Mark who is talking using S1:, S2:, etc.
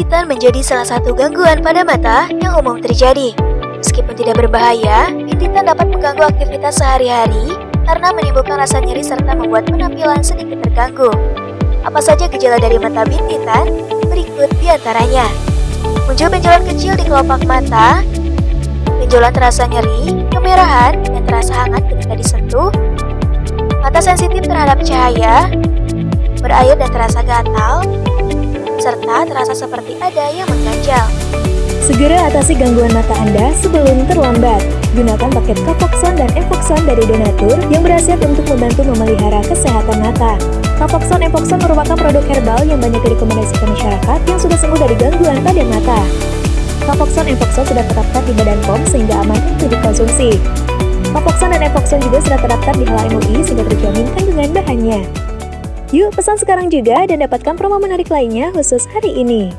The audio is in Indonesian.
S1: Bintitan menjadi salah satu gangguan pada mata yang umum terjadi. Meskipun tidak berbahaya, bintitan dapat mengganggu aktivitas sehari-hari karena menimbulkan rasa nyeri serta membuat penampilan sedikit terganggu. Apa saja gejala dari mata bintitan? Berikut di antaranya. Muncul benjolan kecil di kelopak mata, benjolan terasa nyeri, kemerahan, dan terasa hangat ketika disentuh, mata sensitif terhadap cahaya, berair dan terasa gatal, terasa seperti ada yang mengganjal.
S2: Segera atasi gangguan mata Anda sebelum terlambat. Gunakan paket Kapoxon dan Epoxon dari Donatur yang berhasil untuk membantu memelihara kesehatan mata. Kapoxon Epoxon merupakan produk herbal yang banyak direkomendasikan masyarakat yang sudah sembuh dari gangguan pada mata. Kapoxon Epoxon sudah terdaftar di Badan POM sehingga aman untuk dikonsumsi. Kapoxon dan Epoxon juga sudah terdaftar di halal MUI sehingga terjamin kandungan bahannya. Yuk pesan sekarang juga dan dapatkan promo menarik lainnya khusus hari ini.